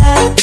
love.